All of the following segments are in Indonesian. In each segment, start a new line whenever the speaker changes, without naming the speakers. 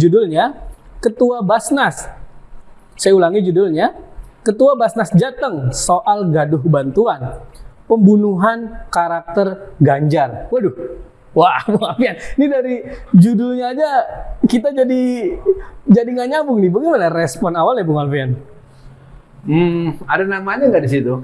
Judulnya Ketua Basnas. Saya ulangi judulnya Ketua Basnas Jateng soal gaduh bantuan pembunuhan karakter Ganjar. Waduh, wah maaf ya, ini dari judulnya aja kita jadi jadi nggak nyambung nih. Bagaimana respon awalnya Bung Alfian?
Hmm, ada namanya nggak di situ?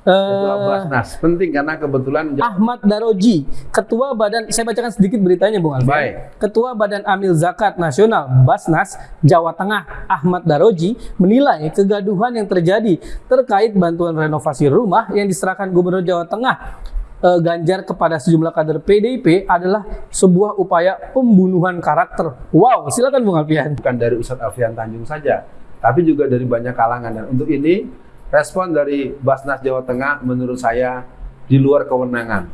Ketua
Eh,
Basnas penting karena kebetulan
Ahmad Daroji, Ketua Badan, saya bacakan sedikit beritanya Bung Alfian.
Baik.
Ketua Badan Amil Zakat Nasional Basnas Jawa Tengah Ahmad Daroji menilai kegaduhan yang terjadi terkait bantuan renovasi rumah yang diserahkan Gubernur Jawa Tengah eh, Ganjar kepada sejumlah kader PDIP adalah sebuah upaya pembunuhan karakter. Wow, silakan Bung Alfian.
bukan dari Ustadz Alfian Tanjung saja, tapi juga dari banyak kalangan. Dan untuk ini respon dari Basnas Jawa Tengah menurut saya di luar kewenangan.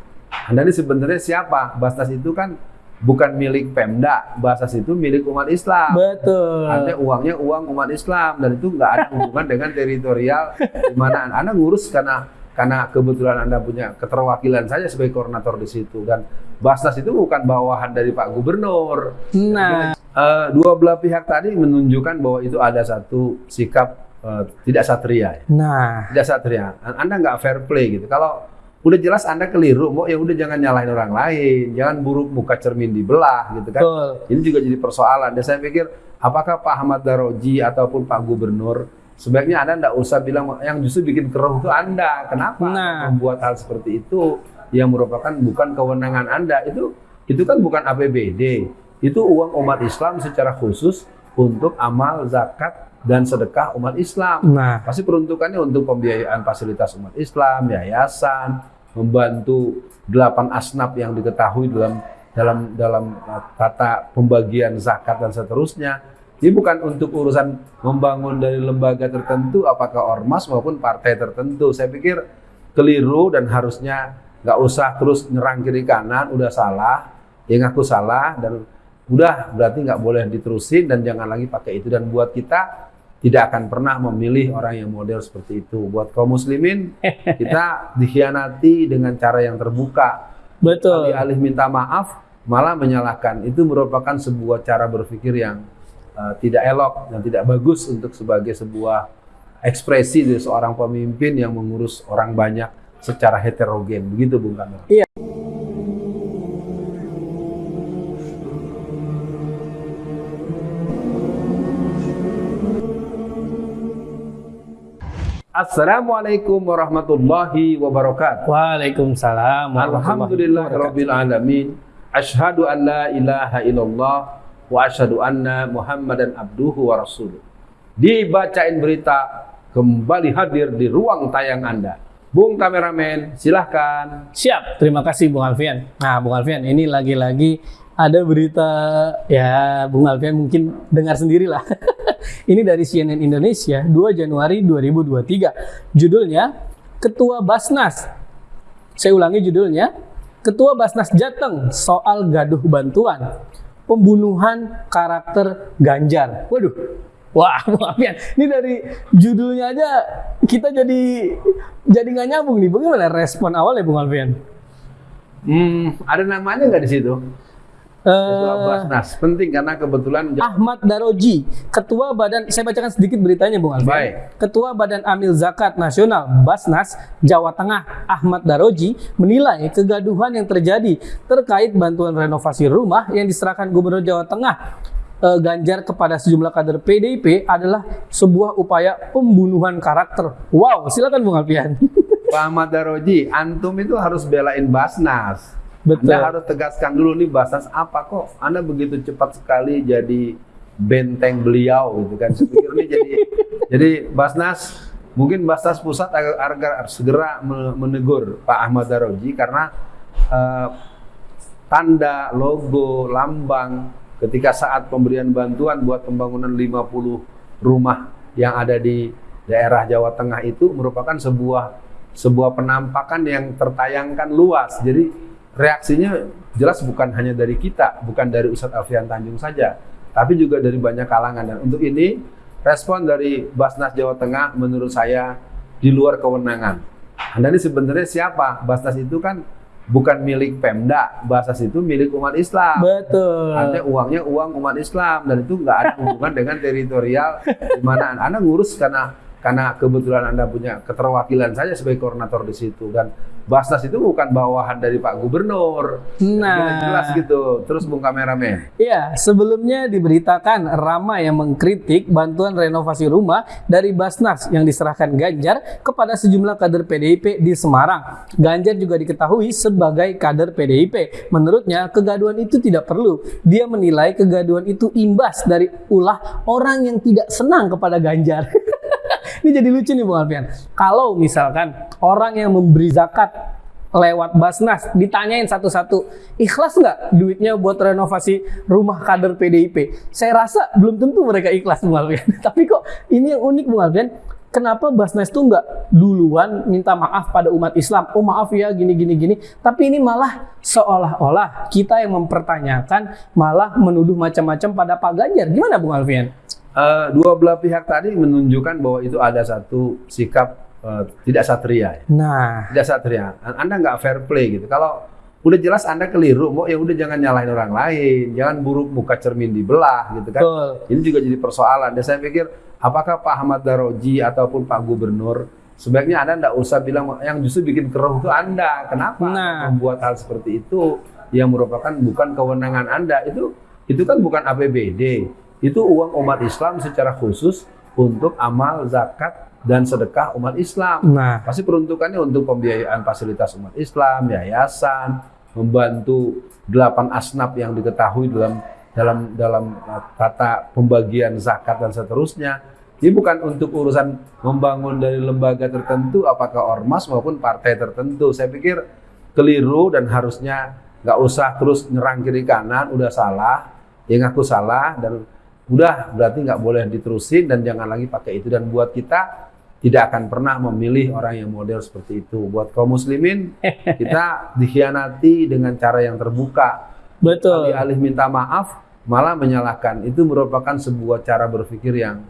Anda ini sebenarnya siapa? Basnas itu kan bukan milik Pemda, Basnas itu milik umat Islam.
Betul.
Artinya uangnya uang umat Islam dan itu nggak ada hubungan dengan teritorial di mana Anda ngurus karena karena kebetulan Anda punya keterwakilan saja sebagai koordinator di situ dan Basnas itu bukan bawahan dari Pak Gubernur.
Nah,
Eh, dua belah pihak tadi menunjukkan bahwa itu ada satu sikap eh, tidak satria, ya.
nah,
tidak satria. Anda nggak fair play gitu. Kalau udah jelas Anda keliru, mau ya udah jangan nyalahin orang lain, jangan buruk muka cermin dibelah gitu kan.
betul.
Ini juga jadi persoalan. Dan saya pikir apakah Pak Ahmad Daroji ataupun Pak Gubernur sebaiknya Anda tidak usah bilang yang justru bikin keruh itu Anda. Kenapa
Nah.
membuat hal seperti itu yang merupakan bukan kewenangan Anda itu itu kan bukan APBD. Itu uang umat Islam secara khusus untuk amal zakat dan sedekah umat Islam.
Nah,
Pasti peruntukannya untuk pembiayaan fasilitas umat Islam, yayasan, membantu delapan asnaf yang diketahui dalam dalam dalam uh, tata pembagian zakat dan seterusnya. Ini bukan untuk urusan membangun dari lembaga tertentu, apakah ormas maupun partai tertentu. Saya pikir keliru dan harusnya nggak usah terus nyerang kiri kanan, udah salah, ya ngaku salah dan udah berarti nggak boleh diterusin dan jangan lagi pakai itu dan buat kita tidak akan pernah memilih orang yang model seperti itu. Buat kaum muslimin, kita dikhianati dengan cara yang terbuka.
betul.
Alih-alih minta maaf, malah menyalahkan. Itu merupakan sebuah cara berpikir yang uh, tidak elok dan tidak bagus untuk sebagai sebuah ekspresi dari seorang pemimpin yang mengurus orang banyak secara heterogen. Begitu Bung Kamil. Assalamualaikum warahmatullahi wabarakatuh.
Waalaikumsalam. warahmatullahi
Alhamdulillah
wabarakatuh.
Rabbil Alamin Ashhadu an la ilaha illallah Wa ashhadu anna muhammadan abduhu wa rasuluh Dibacain berita Kembali hadir di ruang tayang Anda Bung kameramen silahkan
Siap, terima kasih Bung Alfian. Nah, Bung Alfian, ini lagi-lagi ada berita ya Bung Alfian mungkin dengar sendirilah. ini dari CNN Indonesia 2 Januari 2023. Judulnya Ketua Basnas. Saya ulangi judulnya. Ketua Basnas Jateng soal gaduh bantuan pembunuhan karakter Ganjar. Waduh. Wah, Bung Alfian, ini dari judulnya aja kita jadi jadi nggak nyambung nih. Bagaimana respon awalnya Bung Alfian?
hmm, Ada namanya nggak di situ? Ketua
Eh,
Basnas penting karena kebetulan
Ahmad Daroji, Ketua Badan, saya bacakan sedikit beritanya Bung Alfian.
Baik.
Ketua Badan Amil Zakat Nasional Basnas Jawa Tengah Ahmad Daroji menilai kegaduhan yang terjadi terkait bantuan renovasi rumah yang diserahkan Gubernur Jawa Tengah eh, Ganjar kepada sejumlah kader PDIP adalah sebuah upaya pembunuhan karakter. Wow, silakan Bung Alfian.
Pak Ahmad Daroji, antum itu harus belain Basnas.
Betul.
Anda harus tegaskan dulu nih Basnas apa kok? Anda begitu cepat sekali jadi benteng beliau gitu kan. Saya pikir ini jadi jadi Basnas mungkin Basnas pusat agar, agar segera me- menegur Pak Ahmad Daroji karena eh, tanda, logo, lambang ketika saat pemberian bantuan buat pembangunan 50 rumah yang ada di daerah Jawa Tengah itu merupakan sebuah sebuah penampakan yang tertayangkan luas. Jadi reaksinya jelas bukan hanya dari kita, bukan dari Ustadz Alfian Tanjung saja, tapi juga dari banyak kalangan. Dan untuk ini respon dari Basnas Jawa Tengah menurut saya di luar kewenangan. Anda ini sebenarnya siapa? Basnas itu kan bukan milik Pemda, Basnas itu milik umat Islam.
Betul.
Artinya uangnya uang umat Islam dan itu nggak ada hubungan dengan teritorial di mana Anda ngurus karena karena kebetulan Anda punya keterwakilan saja sebagai koordinator di situ dan Basnas itu bukan bawahan dari Pak Gubernur.
Nah.
jelas gitu. Terus Bung Kameramen.
Iya, sebelumnya diberitakan Rama yang mengkritik bantuan renovasi rumah dari Basnas yang diserahkan Ganjar kepada sejumlah kader PDIP di Semarang. Ganjar juga diketahui sebagai kader PDIP. Menurutnya, kegaduhan itu tidak perlu. Dia menilai kegaduhan itu imbas dari ulah orang yang tidak senang kepada Ganjar. Ini jadi lucu nih Bung Alfian. Kalau misalkan orang yang memberi zakat lewat Basnas ditanyain satu-satu ikhlas nggak duitnya buat renovasi rumah kader PDIP saya rasa belum tentu mereka ikhlas Bung Alfian. Tapi kok ini yang unik Bung Alfian kenapa Basnas tuh nggak duluan minta maaf pada umat Islam oh maaf ya gini gini gini tapi ini malah seolah-olah kita yang mempertanyakan malah menuduh macam-macam pada Pak Ganjar gimana Bung Alfian
Uh, dua belah pihak tadi menunjukkan bahwa itu ada satu sikap uh, tidak satria. Ya.
nah
Tidak satria. Anda nggak fair play gitu. Kalau udah jelas Anda keliru, mau ya udah jangan nyalahin orang lain, jangan buruk muka cermin dibelah gitu kan.
betul
Ini juga jadi persoalan. Dan saya pikir apakah Pak Ahmad Daroji ataupun Pak Gubernur sebaiknya Anda nggak usah bilang yang justru bikin keruh itu Anda. Kenapa
Nah.
membuat hal seperti itu yang merupakan bukan kewenangan Anda itu itu kan bukan APBD. Itu uang umat Islam secara khusus untuk amal zakat dan sedekah umat Islam.
nah
Pasti peruntukannya untuk pembiayaan fasilitas umat Islam, yayasan, membantu delapan asnaf yang diketahui dalam dalam dalam uh, tata pembagian zakat dan seterusnya. Ini bukan untuk urusan membangun dari lembaga tertentu, apakah ormas maupun partai tertentu. Saya pikir keliru dan harusnya nggak usah terus nyerang kiri kanan, udah salah, ya ngaku salah dan udah berarti nggak boleh diterusin dan jangan lagi pakai itu dan buat kita tidak akan pernah memilih orang yang model seperti itu. Buat kaum muslimin, kita dikhianati dengan cara yang terbuka.
betul
Alih-alih minta maaf, malah menyalahkan. Itu merupakan sebuah cara berpikir yang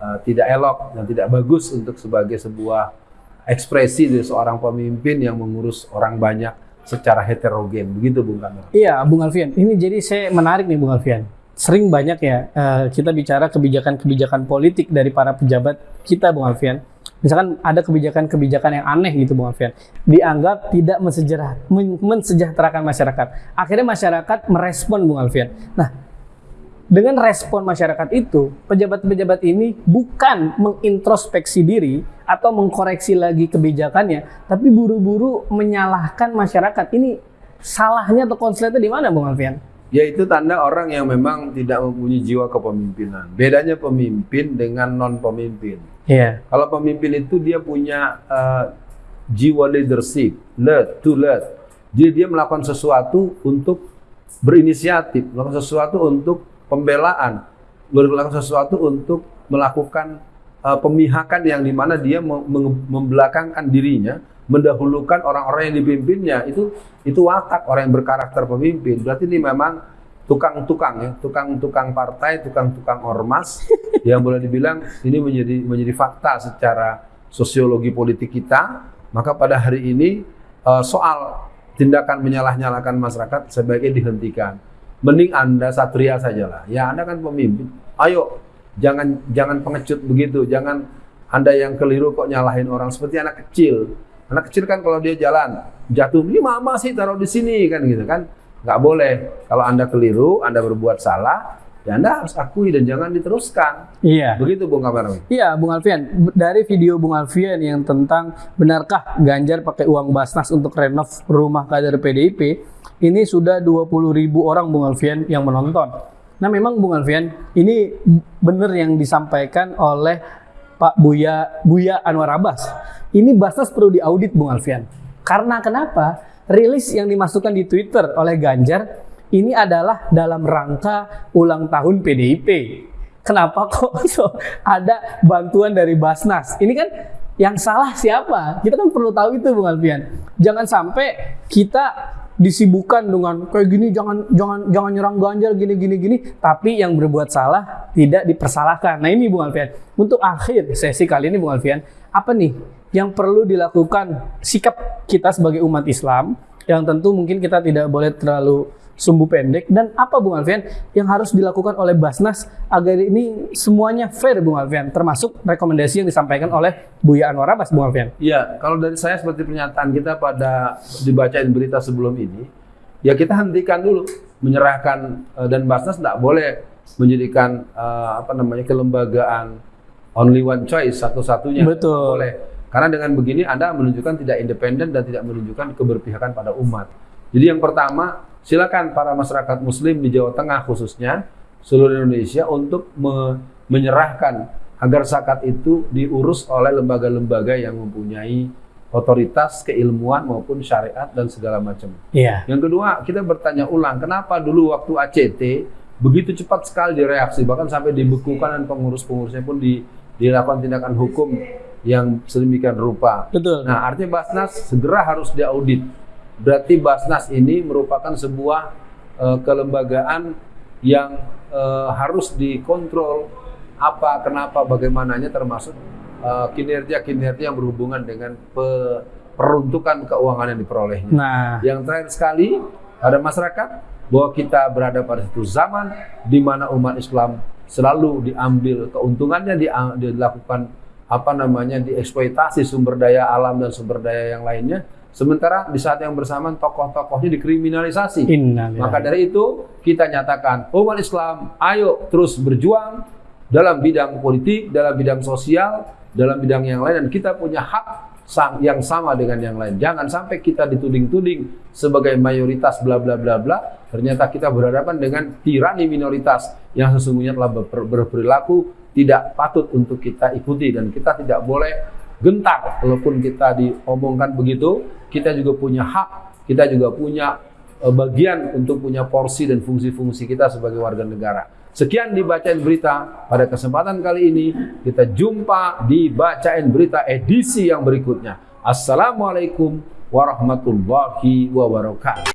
uh, tidak elok dan tidak bagus untuk sebagai sebuah ekspresi dari seorang pemimpin yang mengurus orang banyak secara heterogen. Begitu Bung Kamil.
Iya, Bung Alfian. Ini jadi saya menarik nih, Bung Alfian. Sering banyak ya eh, kita bicara kebijakan-kebijakan politik dari para pejabat kita, Bung Alfian. Misalkan ada kebijakan-kebijakan yang aneh gitu, Bung Alfian. Dianggap tidak mensejarah, men- mensejahterakan masyarakat. Akhirnya masyarakat merespon, Bung Alfian. Nah, dengan respon masyarakat itu, pejabat-pejabat ini bukan mengintrospeksi diri atau mengkoreksi lagi kebijakannya, tapi buru-buru menyalahkan masyarakat. Ini salahnya atau konsletnya di mana, Bung Alfian?
Yaitu tanda orang yang memang tidak mempunyai jiwa kepemimpinan. Bedanya pemimpin dengan non pemimpin.
Iya.
Kalau pemimpin itu dia punya eh, jiwa leadership, lead to lead. Jadi dia melakukan sesuatu untuk berinisiatif, melakukan sesuatu untuk pembelaan, melakukan sesuatu untuk melakukan eh, pemihakan yang di mana dia mem- mem- membelakangkan dirinya, mendahulukan orang-orang yang dipimpinnya. Itu itu watak orang yang berkarakter pemimpin. Berarti ini memang tukang-tukang ya, tukang-tukang partai, tukang-tukang ormas yang boleh dibilang ini menjadi menjadi fakta secara sosiologi politik kita. Maka pada hari ini eh, soal tindakan menyalah-nyalakan masyarakat sebaiknya dihentikan. Mending Anda satria sajalah. Ya Anda kan pemimpin. Ayo jangan jangan pengecut begitu. Jangan Anda yang keliru kok nyalahin orang seperti anak kecil. Anak kecil kan kalau dia jalan jatuh, ini mama sih taruh di sini kan gitu kan. Nggak boleh. Kalau Anda keliru, Anda berbuat salah, ya Anda harus akui dan jangan diteruskan.
Iya.
Begitu Bung Kamerawi.
Iya, Bung Alfian. Dari video Bung Alfian yang tentang benarkah Ganjar pakai uang Basnas untuk renov rumah kader PDIP, ini sudah 20 ribu orang Bung Alfian yang menonton. Nah, memang Bung Alfian, ini benar yang disampaikan oleh Pak Buya Buya Anwar Abbas. Ini Basnas perlu diaudit Bung Alfian. Karena kenapa? Rilis yang dimasukkan di Twitter oleh Ganjar ini adalah dalam rangka ulang tahun PDIP. Kenapa kok so, ada bantuan dari Basnas? Ini kan yang salah siapa? Kita kan perlu tahu itu Bung Alfian. Jangan sampai kita disibukkan dengan kayak gini jangan jangan jangan nyerang Ganjar gini gini gini tapi yang berbuat salah tidak dipersalahkan. Nah, ini Bung Alfian. Untuk akhir sesi kali ini Bung Alfian, apa nih yang perlu dilakukan sikap kita sebagai umat Islam yang tentu mungkin kita tidak boleh terlalu sumbu pendek dan apa Bung Alfian yang harus dilakukan oleh Basnas agar ini semuanya fair Bung Alfian termasuk rekomendasi yang disampaikan oleh Buya Anwar Abbas Bung Alfian.
Iya, kalau dari saya seperti pernyataan kita pada dibacain berita sebelum ini, ya kita hentikan dulu menyerahkan uh, dan Basnas tidak boleh menjadikan uh, apa namanya kelembagaan only one choice satu-satunya.
Betul.
Boleh. Karena dengan begini Anda menunjukkan tidak independen dan tidak menunjukkan keberpihakan pada umat. Jadi yang pertama silakan para masyarakat muslim di Jawa Tengah khususnya seluruh Indonesia untuk me menyerahkan agar zakat itu diurus oleh lembaga-lembaga yang mempunyai otoritas keilmuan maupun syariat dan segala macam.
Iya.
Yang kedua, kita bertanya ulang, kenapa dulu waktu ACT begitu cepat sekali direaksi, bahkan sampai dibekukan dan pengurus-pengurusnya pun di, dilakukan tindakan hukum yang sedemikian rupa.
Betul.
Nah, artinya Basnas segera harus diaudit Berarti Basnas ini merupakan sebuah uh, kelembagaan yang uh, harus dikontrol apa, kenapa, bagaimananya termasuk kinerja-kinerja uh, yang berhubungan dengan pe peruntukan keuangan yang diperolehnya.
Nah,
yang terakhir sekali ada masyarakat bahwa kita berada pada satu zaman di mana umat Islam selalu diambil keuntungannya dilakukan apa namanya dieksploitasi sumber daya alam dan sumber daya yang lainnya Sementara di saat yang bersamaan tokoh-tokohnya dikriminalisasi.
Innalillah.
Maka dari itu kita nyatakan umat Islam ayo terus berjuang dalam bidang politik, dalam bidang sosial, dalam bidang yang lain dan kita punya hak yang sama dengan yang lain. Jangan sampai kita dituding-tuding sebagai mayoritas bla bla bla bla. Ternyata kita berhadapan dengan tirani minoritas yang sesungguhnya telah berperilaku tidak patut untuk kita ikuti dan kita tidak boleh gentar. Walaupun kita diomongkan begitu kita juga punya hak kita juga punya uh, bagian untuk punya porsi dan fungsi-fungsi kita sebagai warga negara. Sekian dibacain berita pada kesempatan kali ini. Kita jumpa di bacain berita edisi yang berikutnya. Assalamualaikum warahmatullahi wabarakatuh